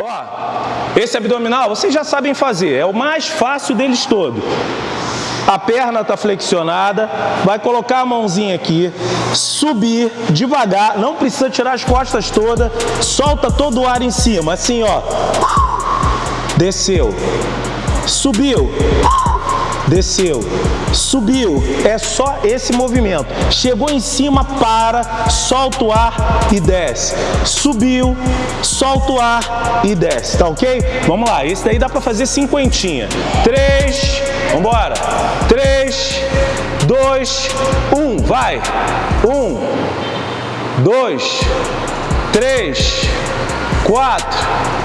Ó, esse abdominal vocês já sabem fazer, é o mais fácil deles todo. A perna está flexionada, vai colocar a mãozinha aqui, subir devagar, não precisa tirar as costas todas, solta todo o ar em cima, assim ó. Desceu, subiu, desceu, subiu, é só esse movimento. Chegou em cima, para, solta o ar e desce. Subiu, solta o ar e desce, tá ok? Vamos lá, esse daí dá para fazer cinquentinha. Três, vambora. Três, dois, um, vai. Um, dois, três, quatro,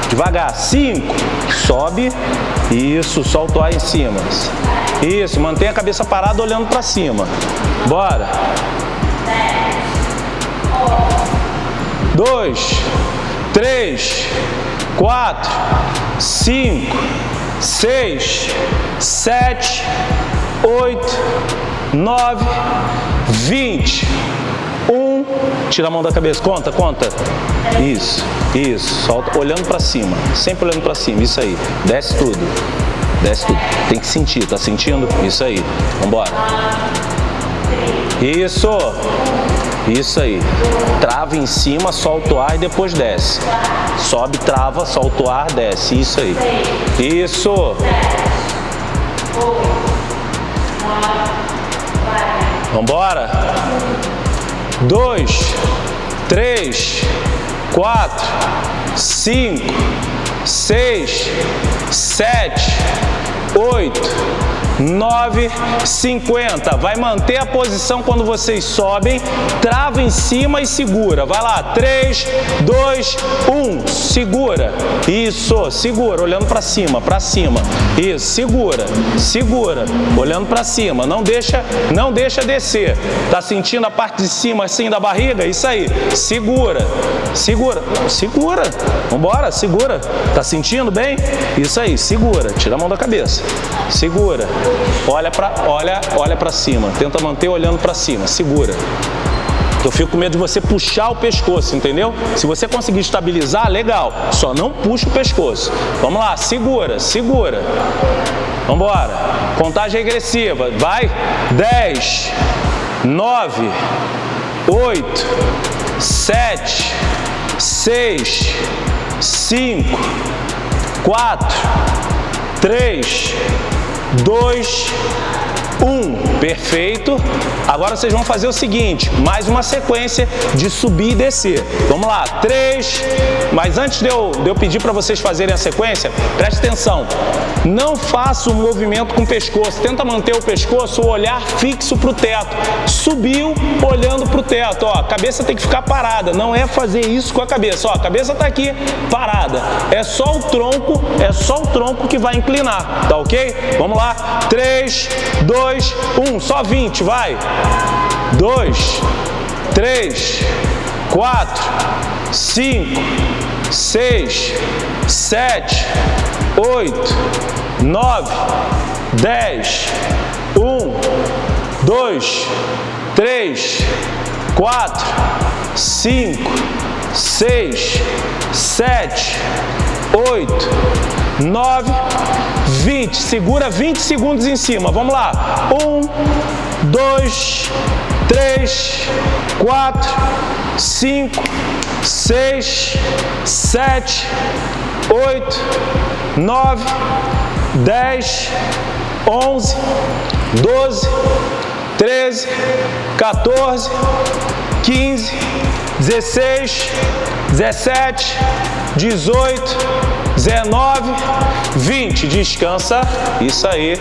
devagar, cinco, sobe, isso, solta o em cima. Isso, mantém a cabeça parada olhando para cima. Bora. Dois, três, quatro, cinco, seis, sete, oito, nove, vinte. Um, tira a mão da cabeça, conta, conta. Isso, isso, solta, olhando para cima, sempre olhando para cima, isso aí. Desce tudo, desce tudo. Tem que sentir, tá sentindo? Isso aí, vambora. Isso, isso aí. Trava em cima, solta o ar e depois desce. Sobe, trava, solta o ar, desce. Isso aí. Isso. Vambora. Dois, três, quatro, cinco, seis, sete, oito, 9, 50. Vai manter a posição quando vocês sobem, trava em cima e segura. Vai lá, 3, 2, 1, segura. Isso, segura, olhando para cima, para cima. Isso, segura, segura, olhando para cima. Não deixa, não deixa descer. Tá sentindo a parte de cima assim da barriga? Isso aí, segura, segura, segura. Vambora, segura. Tá sentindo bem? Isso aí, segura. Tira a mão da cabeça. Segura. Olha para olha, olha para cima. Tenta manter olhando para cima. Segura. Eu fico com medo de você puxar o pescoço, entendeu? Se você conseguir estabilizar, legal. Só não puxa o pescoço. Vamos lá, segura, segura. Vamos embora. Contagem regressiva. Vai. 10, 9, 8, 7, 6, 5, 4, 3, 2, 1. Perfeito. Agora vocês vão fazer o seguinte, mais uma sequência de subir e descer. Vamos lá, 3. Mas antes de eu, de eu pedir para vocês fazerem a sequência, preste atenção. Não faça o movimento com o pescoço. Tenta manter o pescoço, o olhar fixo para o teto. Subiu, olhando para o teto. Ó, a cabeça tem que ficar parada. Não é fazer isso com a cabeça. Ó, a cabeça está aqui, parada. É só o tronco, é só o tronco que vai inclinar. Tá ok? Vamos lá. 3, 2, 1. Só 20, vai. 2, 3, 4, 5, 6, 7, 8, 9, 10, 1, 2, 3, 4, 5, 6, 7, 8, 9, 20. Segura 20 segundos em cima. Vamos lá. 1, 2, 3, 4, 5, 6, 7, 8, 9, 10, 11, 12, 13, 14, 15, 16, 17, 18, 19, 20. Descansa. Isso aí.